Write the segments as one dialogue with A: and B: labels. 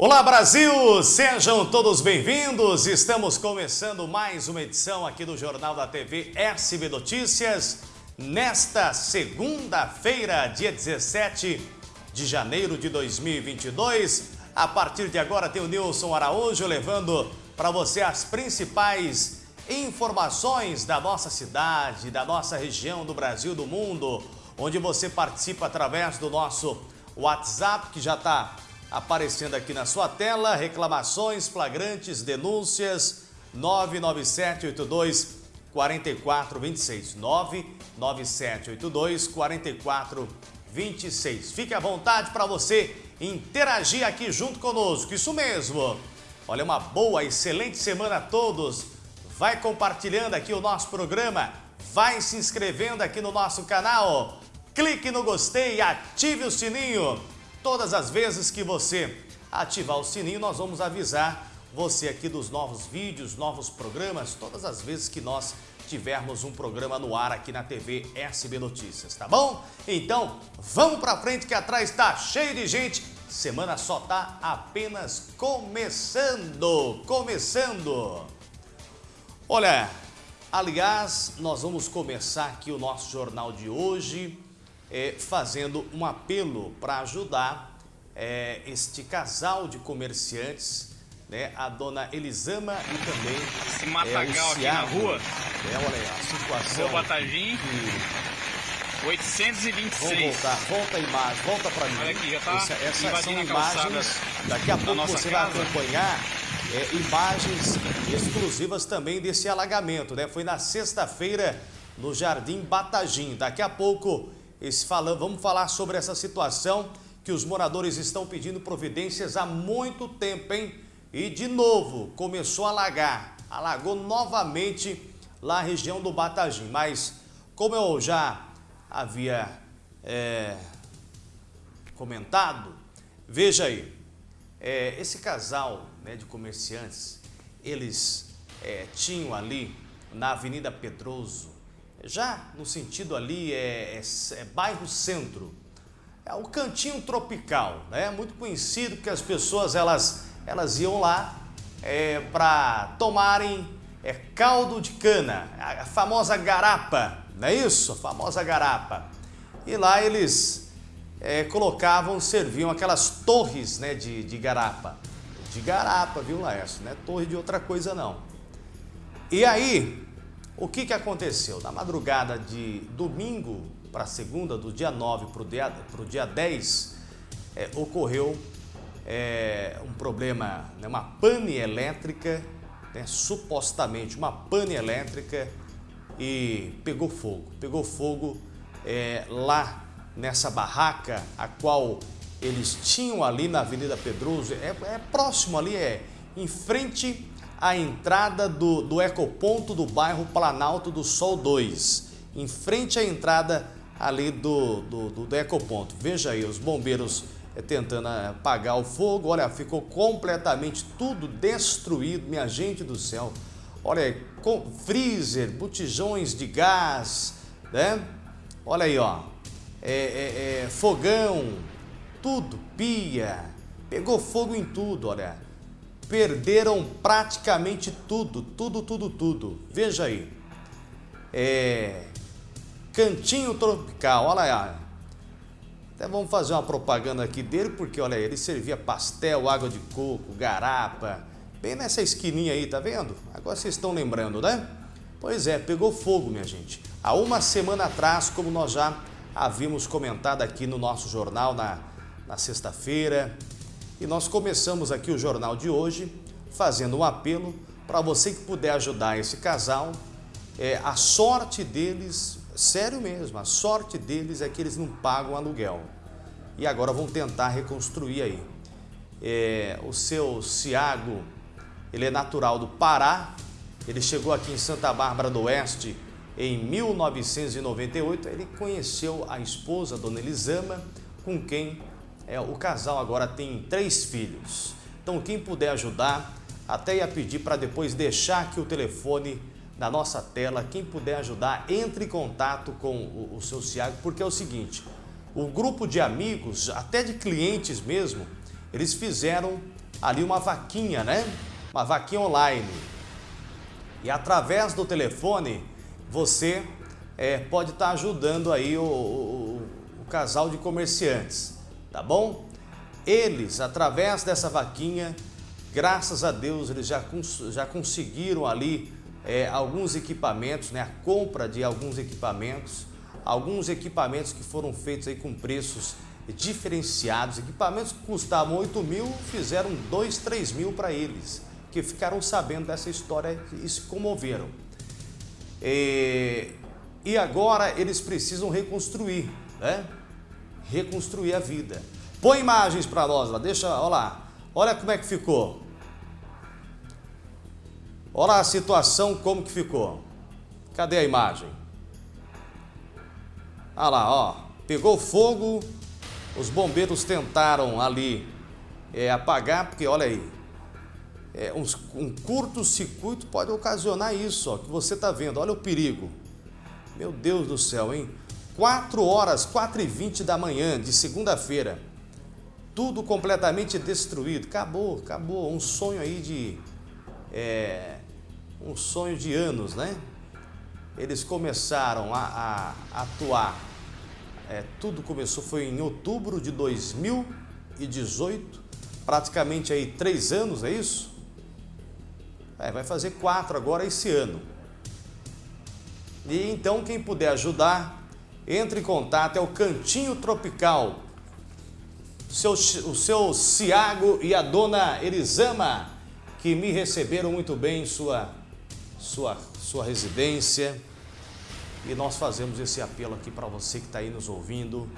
A: Olá Brasil, sejam todos bem-vindos. Estamos começando mais uma edição aqui do Jornal da TV SB Notícias. Nesta segunda-feira, dia 17 de janeiro de 2022. A partir de agora tem o Nilson Araújo levando para você as principais informações da nossa cidade, da nossa região, do Brasil, do mundo, onde você participa através do nosso WhatsApp, que já está aparecendo aqui na sua tela, reclamações, flagrantes, denúncias, 99782 4426, 99782 4426. Fique à vontade para você interagir aqui junto conosco, isso mesmo. Olha, uma boa, excelente semana a todos. Vai compartilhando aqui o nosso programa, vai se inscrevendo aqui no nosso canal, clique no gostei, ative o sininho Todas as vezes que você ativar o sininho, nós vamos avisar você aqui dos novos vídeos, novos programas, todas as vezes que nós tivermos um programa no ar aqui na TV SB Notícias, tá bom? Então, vamos pra frente que atrás tá cheio de gente. Semana só tá apenas começando, começando. Olha, aliás, nós vamos começar aqui o nosso jornal de hoje é, fazendo um apelo para ajudar é, este casal de comerciantes, né, a dona Elisama e também
B: Esse matagal é, aqui na rua.
A: É, olha aí, a situação.
B: Rua Batagim. Que... 826.
A: Vamos voltar, volta a imagem, volta para mim.
B: Olha aqui, já tá
A: Essa, essas são imagens, daqui a pouco você casa. vai acompanhar é, imagens exclusivas também desse alagamento, né? Foi na sexta-feira no Jardim Batagim. Daqui a pouco vamos falar sobre essa situação que os moradores estão pedindo providências há muito tempo, hein? E de novo, começou a alagar, alagou novamente lá a região do Batagim. Mas, como eu já havia é, comentado, veja aí, é, esse casal né, de comerciantes, eles é, tinham ali na Avenida Pedroso, já no sentido ali é, é, é bairro centro, é o cantinho tropical, né? Muito conhecido que as pessoas elas, elas iam lá é, para tomarem é, caldo de cana, a, famosa garapa, não é isso? A famosa garapa. E lá eles é, colocavam, serviam aquelas torres né, de, de garapa. De garapa, viu, Laércio? Não é torre de outra coisa, não. E aí, o que, que aconteceu? Na madrugada de domingo para segunda, do dia 9 para o dia, dia 10, é, ocorreu é, um problema, né, uma pane elétrica, né, supostamente uma pane elétrica e pegou fogo. Pegou fogo é, lá nessa barraca, a qual eles tinham ali na Avenida Pedroso, é, é próximo ali, é em frente a entrada do, do ecoponto do bairro Planalto do Sol 2, em frente à entrada ali do, do, do, do ecoponto. Veja aí, os bombeiros é, tentando apagar o fogo, olha, ficou completamente tudo destruído, minha gente do céu. Olha com freezer, botijões de gás, né? Olha aí, ó, é, é, é, fogão, tudo, pia, pegou fogo em tudo, olha perderam praticamente tudo, tudo, tudo, tudo. Veja aí. É, Cantinho Tropical, olha aí. Até vamos fazer uma propaganda aqui dele, porque olha aí, ele servia pastel, água de coco, garapa, bem nessa esquininha aí, tá vendo? Agora vocês estão lembrando, né? Pois é, pegou fogo, minha gente. Há uma semana atrás, como nós já havíamos comentado aqui no nosso jornal na, na sexta-feira, e nós começamos aqui o jornal de hoje fazendo um apelo para você que puder ajudar esse casal. É, a sorte deles, sério mesmo, a sorte deles é que eles não pagam aluguel. E agora vão tentar reconstruir aí. É, o seu Ciago, ele é natural do Pará, ele chegou aqui em Santa Bárbara do Oeste em 1998, ele conheceu a esposa, Dona Elisama, com quem é, o casal agora tem três filhos. Então quem puder ajudar, até ia pedir para depois deixar aqui o telefone na nossa tela. Quem puder ajudar, entre em contato com o, o seu Ciago, porque é o seguinte, o grupo de amigos, até de clientes mesmo, eles fizeram ali uma vaquinha, né? Uma vaquinha online. E através do telefone, você é, pode estar tá ajudando aí o, o, o casal de comerciantes, tá bom? Eles, através dessa vaquinha, graças a Deus, eles já, já conseguiram ali é, alguns equipamentos, né? A compra de alguns equipamentos, alguns equipamentos que foram feitos aí com preços diferenciados, equipamentos que custavam 8 mil, fizeram 2, 3 mil para eles, que ficaram sabendo dessa história e se comoveram. E, e agora eles precisam reconstruir, né? Reconstruir a vida. Põe imagens para nós lá, deixa, olha lá, olha como é que ficou. Olha a situação como que ficou. Cadê a imagem? Olha lá, ó, pegou fogo, os bombeiros tentaram ali é, apagar, porque olha aí, é, um, um curto-circuito pode ocasionar isso, ó, que você está vendo, olha o perigo. Meu Deus do céu, hein? 4 horas, 4 e 20 da manhã de segunda-feira, tudo completamente destruído, acabou, acabou, um sonho aí de, é, um sonho de anos, né? Eles começaram a, a atuar é, tudo começou, foi em outubro de 2018, praticamente aí três anos, é isso? É, vai fazer quatro agora esse ano. E então quem puder ajudar, entre em contato, é o Cantinho Tropical. Seu, o seu Ciago e a dona Elisama, que me receberam muito bem em sua, sua, sua residência. E nós fazemos esse apelo aqui para você que está aí nos ouvindo,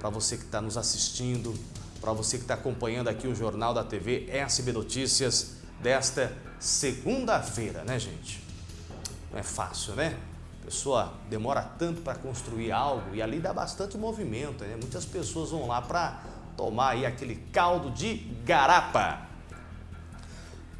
A: para você que está nos assistindo, para você que está acompanhando aqui o Jornal da TV SB Notícias desta segunda-feira, né gente? Não é fácil, né? Pessoa demora tanto para construir algo e ali dá bastante movimento, né? Muitas pessoas vão lá para tomar aí aquele caldo de garapa.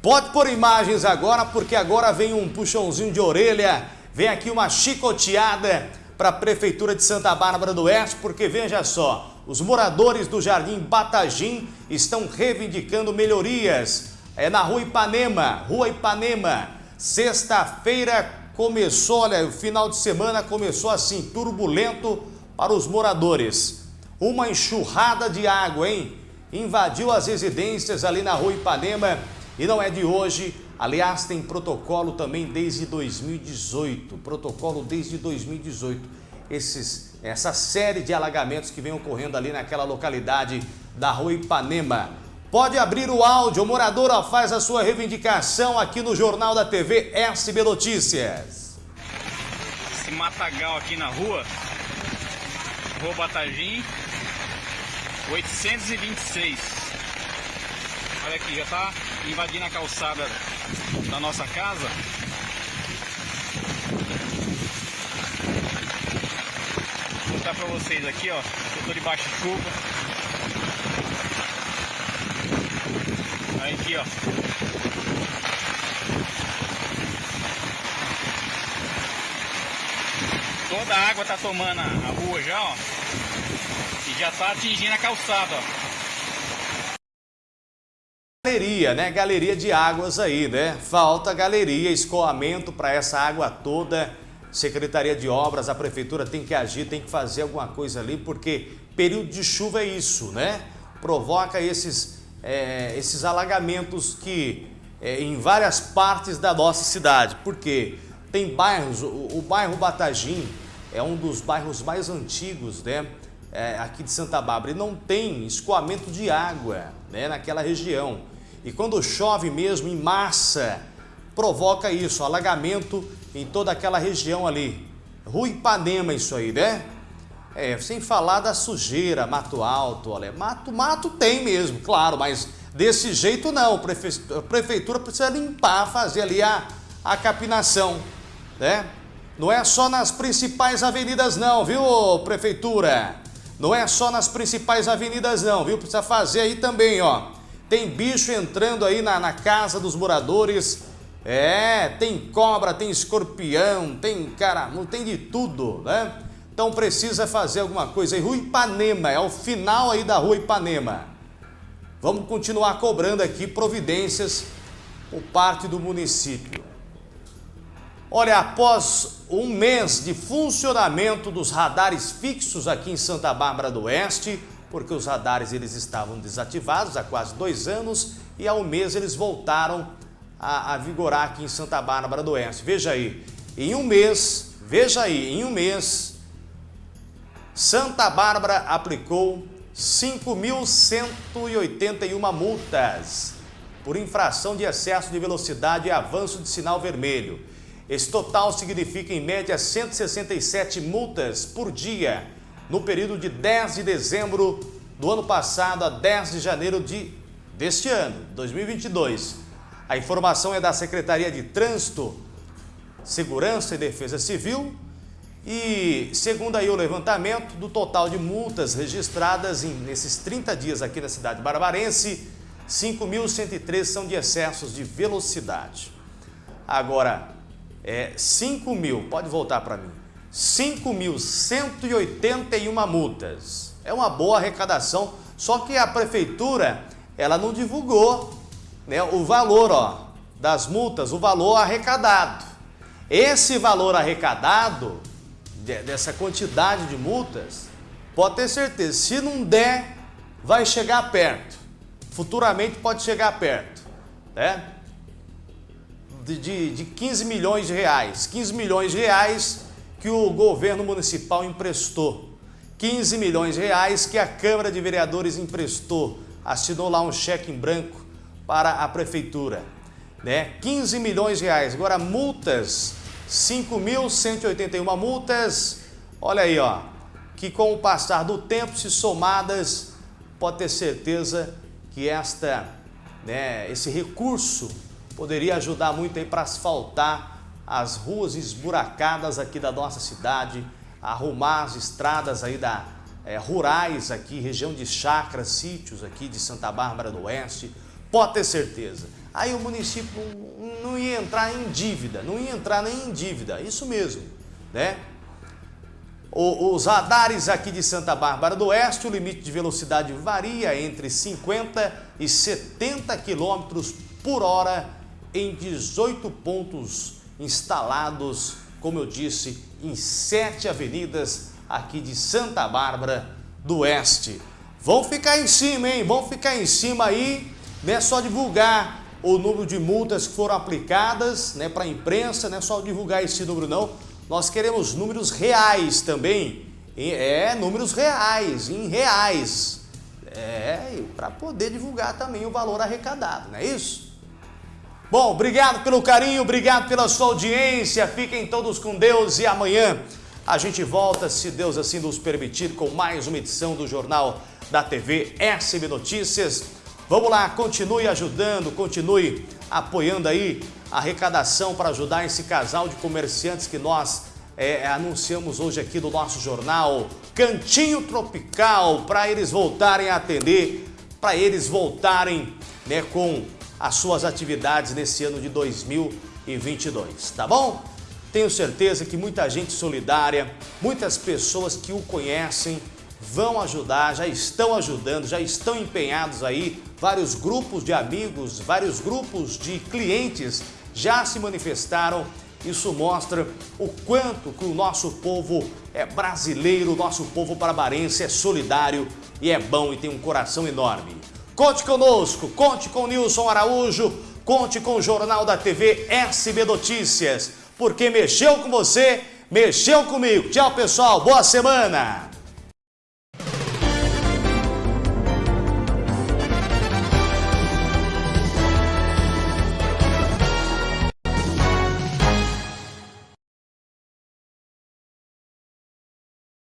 A: Pode pôr imagens agora, porque agora vem um puxãozinho de orelha Vem aqui uma chicoteada para a Prefeitura de Santa Bárbara do Oeste, porque veja só, os moradores do Jardim Batagim estão reivindicando melhorias. É na Rua Ipanema, Rua Ipanema. Sexta-feira começou, olha, o final de semana começou assim, turbulento para os moradores. Uma enxurrada de água, hein? Invadiu as residências ali na Rua Ipanema e não é de hoje Aliás, tem protocolo também desde 2018, protocolo desde 2018. Esses, essa série de alagamentos que vem ocorrendo ali naquela localidade da Rua Ipanema. Pode abrir o áudio, o morador faz a sua reivindicação aqui no Jornal da TV SB Notícias.
B: Esse matagal aqui na rua, Rua Batagim, 826. Olha aqui, já está invadindo a calçada da nossa casa. Vou mostrar para vocês aqui, ó. Eu estou debaixo de chuva. Aí ó. Toda a água tá tomando a rua já, ó. E já tá atingindo a calçada, ó
A: galeria, né? Galeria de águas aí, né? Falta galeria, escoamento para essa água toda. Secretaria de Obras, a Prefeitura tem que agir, tem que fazer alguma coisa ali, porque período de chuva é isso, né? Provoca esses, é, esses alagamentos que é, em várias partes da nossa cidade. Porque tem bairros, o, o bairro Batagim é um dos bairros mais antigos, né? É, aqui de Santa Bárbara e não tem escoamento de água né, naquela região. E quando chove mesmo em massa, provoca isso, alagamento em toda aquela região ali. Rua Ipanema isso aí, né? É, sem falar da sujeira, mato alto, olha, mato, mato tem mesmo, claro, mas desse jeito não, a prefeitura precisa limpar, fazer ali a, a capinação, né? Não é só nas principais avenidas não, viu, prefeitura? Não é só nas principais avenidas não, viu? Precisa fazer aí também, ó. Tem bicho entrando aí na, na casa dos moradores. É, tem cobra, tem escorpião, tem cara, não tem de tudo, né? Então precisa fazer alguma coisa aí. Rua Ipanema, é o final aí da Rua Ipanema. vamos continuar cobrando aqui providências por parte do município. Olha, após um mês de funcionamento dos radares fixos aqui em Santa Bárbara do Oeste, porque os radares eles estavam desativados há quase dois anos e há um mês eles voltaram a, a vigorar aqui em Santa Bárbara do Oeste. Veja aí, em um mês, veja aí, em um mês, Santa Bárbara aplicou 5.181 multas por infração de excesso de velocidade e avanço de sinal vermelho. Esse total significa, em média, 167 multas por dia no período de 10 de dezembro do ano passado a 10 de janeiro de, deste ano, 2022. A informação é da Secretaria de Trânsito, Segurança e Defesa Civil e, segundo aí o levantamento, do total de multas registradas em, nesses 30 dias aqui na cidade barbarense, 5.103 são de excessos de velocidade. Agora, é, 5 mil, pode voltar para mim, 5.181 multas. É uma boa arrecadação, só que a prefeitura, ela não divulgou né, o valor ó, das multas, o valor arrecadado. Esse valor arrecadado, dessa quantidade de multas, pode ter certeza, se não der, vai chegar perto. Futuramente pode chegar perto, né? de, de, de 15 milhões de reais. 15 milhões de reais que o governo municipal emprestou. 15 milhões de reais que a Câmara de Vereadores emprestou. Assinou lá um cheque em branco para a prefeitura. Né? 15 milhões de reais. Agora multas, 5.181 multas. Olha aí, ó, que com o passar do tempo, se somadas, pode ter certeza que esta, né, esse recurso poderia ajudar muito aí para asfaltar as ruas esburacadas aqui da nossa cidade, arrumar as estradas aí da, é, rurais aqui, região de chacras, sítios aqui de Santa Bárbara do Oeste, pode ter certeza. Aí o município não, ia entrar em dívida, não ia entrar nem em dívida, isso mesmo, né? os radares aqui de Santa Bárbara do Oeste, o limite de velocidade varia entre 50 e 70 km por hora em 18 pontos instalados, como eu disse, em sete avenidas aqui de Santa Bárbara do Oeste. Vão ficar em cima, hein? Vão ficar em cima aí, não é só divulgar o número de multas que foram aplicadas né, para a imprensa, não é só divulgar esse número não. Nós queremos números reais também, é, números reais, em reais. É, para poder divulgar também o valor arrecadado, não é isso? Bom, obrigado pelo carinho, obrigado pela sua audiência. Fiquem todos com Deus e amanhã a gente volta, se Deus assim nos permitir, com mais uma edição do Jornal da TV SB Notícias. Vamos lá, continue ajudando, continue apoiando aí a arrecadação para ajudar esse casal de comerciantes que nós é, anunciamos hoje aqui no nosso jornal Cantinho Tropical, para eles voltarem a atender, para eles voltarem né, com as suas atividades nesse ano de 2022, tá bom? Tenho certeza que muita gente solidária, muitas pessoas que o conhecem vão ajudar, já estão ajudando, já estão empenhados aí, vários grupos de amigos, vários grupos de clientes já se manifestaram. Isso mostra o quanto que o nosso povo é brasileiro, o nosso povo parabarense é solidário e é bom e tem um coração enorme. Conte conosco, conte com Nilson Araújo, conte com o Jornal da TV SB Notícias, porque mexeu com você, mexeu comigo. Tchau, pessoal, boa semana!